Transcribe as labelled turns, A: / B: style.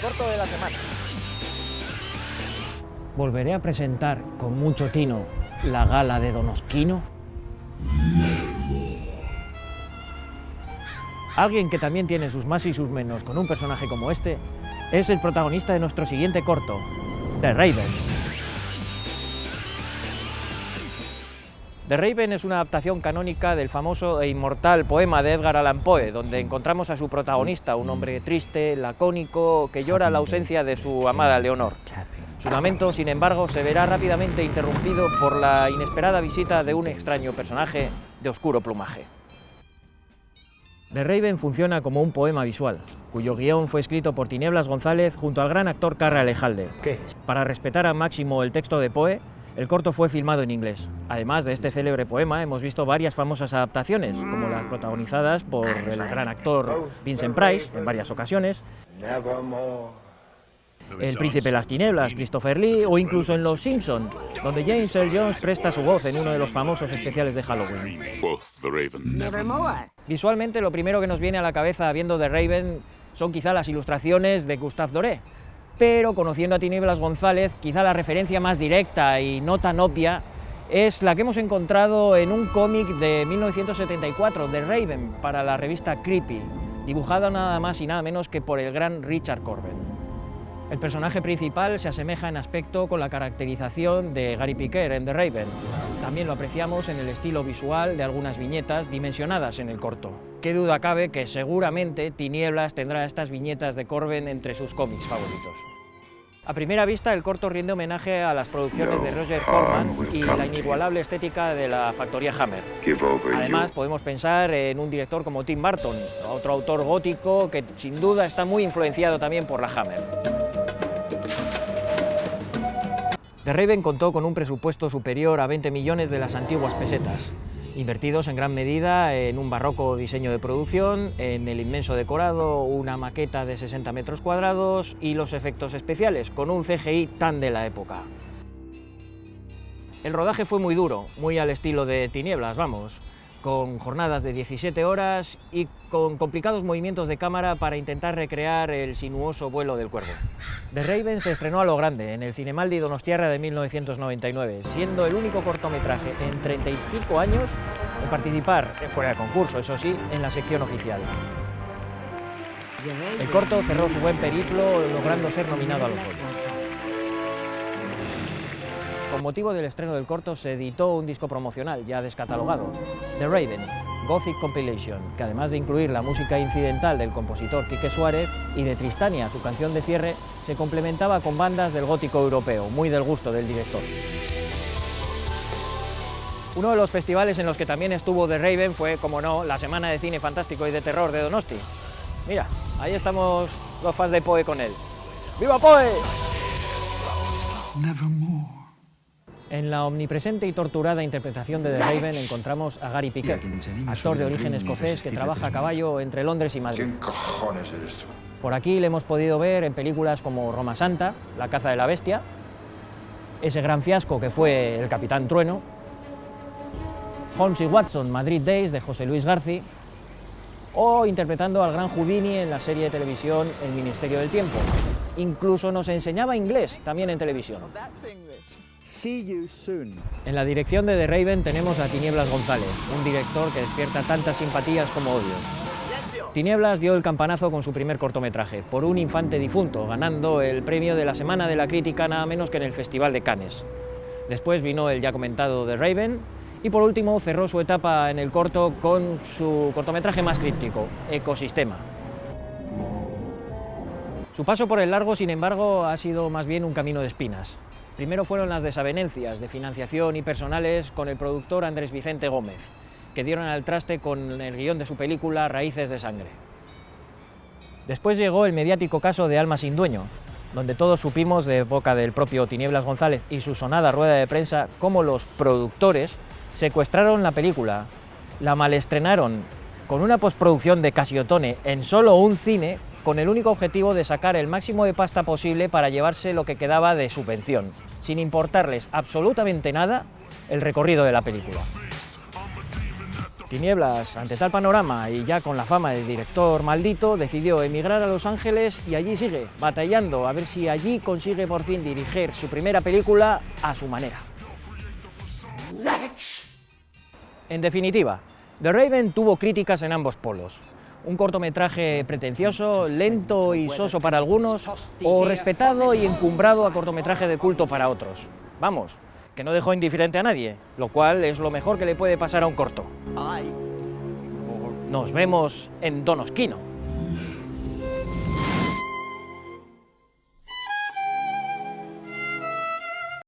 A: corto de la semana.
B: ¿Volveré a presentar con mucho tino la gala de Donosquino? Alguien que también tiene sus más y sus menos con un personaje como este es el protagonista de nuestro siguiente corto, The Raven. The Raven es una adaptación canónica del famoso e inmortal poema de Edgar Allan Poe, donde encontramos a su protagonista, un hombre triste, lacónico, que llora la ausencia de su amada Leonor. Su lamento, sin embargo, se verá rápidamente interrumpido por la inesperada visita de un extraño personaje de oscuro plumaje. The Raven funciona como un poema visual, cuyo guion fue escrito por Tinieblas González junto al gran actor Carra Alejalde.
A: ¿Qué?
B: Para respetar al máximo el texto de Poe, el corto fue filmado en inglés. Además de este célebre poema, hemos visto varias famosas adaptaciones, como las protagonizadas por el gran actor Vincent Price en varias ocasiones, el príncipe de las tinieblas, Christopher Lee, o incluso en Los Simpson, donde James Earl Jones presta su voz en uno de los famosos especiales de Halloween. Visualmente, lo primero que nos viene a la cabeza viendo The Raven son quizá las ilustraciones de Gustave Doré, pero conociendo a Tinieblas González, quizá la referencia más directa y no tan obvia es la que hemos encontrado en un cómic de 1974, The Raven, para la revista Creepy, dibujada nada más y nada menos que por el gran Richard Corben. El personaje principal se asemeja en aspecto con la caracterización de Gary Piquer en The Raven. También lo apreciamos en el estilo visual de algunas viñetas dimensionadas en el corto. Qué duda cabe que seguramente Tinieblas tendrá estas viñetas de Corben entre sus cómics favoritos. A primera vista, el corto rinde homenaje a las producciones de Roger Corman y la inigualable estética de la factoría Hammer. Además, podemos pensar en un director como Tim Burton, otro autor gótico que sin duda está muy influenciado también por la Hammer. The Raven contó con un presupuesto superior a 20 millones de las antiguas pesetas, invertidos en gran medida en un barroco diseño de producción, en el inmenso decorado, una maqueta de 60 metros cuadrados y los efectos especiales, con un CGI tan de la época. El rodaje fue muy duro, muy al estilo de Tinieblas, vamos con jornadas de 17 horas y con complicados movimientos de cámara para intentar recrear el sinuoso vuelo del cuervo. The Raven se estrenó a lo grande en el Cinemaldi Donostiarra de 1999, siendo el único cortometraje en 35 años en participar, fuera de concurso, eso sí, en la sección oficial. El corto cerró su buen periplo logrando ser nominado a los Goya. Con motivo del estreno del corto se editó un disco promocional ya descatalogado, The Raven, Gothic Compilation, que además de incluir la música incidental del compositor Quique Suárez y de Tristania, su canción de cierre, se complementaba con bandas del gótico europeo, muy del gusto del director. Uno de los festivales en los que también estuvo The Raven fue, como no, la Semana de Cine Fantástico y de Terror de Donosti. Mira, ahí estamos los fans de Poe con él. ¡Viva Poe! En la omnipresente y torturada interpretación de The Raven encontramos a Gary Piquet, actor de origen escocés que trabaja a caballo entre Londres y Madrid.
C: ¿Quién cojones eres tú?
B: Por aquí le hemos podido ver en películas como Roma Santa, La caza de la bestia, ese gran fiasco que fue El Capitán Trueno, Holmes y Watson, Madrid Days, de José Luis Garci, o interpretando al gran Houdini en la serie de televisión El Ministerio del Tiempo. Incluso nos enseñaba inglés también en televisión. En la dirección de The Raven tenemos a Tinieblas González, un director que despierta tantas simpatías como odios. Tinieblas dio el campanazo con su primer cortometraje, por un infante difunto, ganando el premio de la Semana de la Crítica nada menos que en el Festival de Cannes. Después vino el ya comentado The Raven, y por último cerró su etapa en el corto con su cortometraje más críptico, Ecosistema. Su paso por el largo, sin embargo, ha sido más bien un camino de espinas. Primero fueron las desavenencias de financiación y personales con el productor Andrés Vicente Gómez, que dieron al traste con el guion de su película Raíces de Sangre. Después llegó el mediático caso de Alma sin dueño, donde todos supimos de boca del propio Tinieblas González y su sonada rueda de prensa cómo los productores secuestraron la película, la malestrenaron con una postproducción de Casiotone en solo un cine con el único objetivo de sacar el máximo de pasta posible para llevarse lo que quedaba de subvención sin importarles absolutamente nada el recorrido de la película. Tinieblas, ante tal panorama y ya con la fama de director maldito, decidió emigrar a Los Ángeles y allí sigue, batallando a ver si allí consigue por fin dirigir su primera película a su manera. En definitiva, The Raven tuvo críticas en ambos polos. Un cortometraje pretencioso, lento y soso para algunos, o respetado y encumbrado a cortometraje de culto para otros. Vamos, que no dejó indiferente a nadie, lo cual es lo mejor que le puede pasar a un corto. Nos vemos en Donosquino.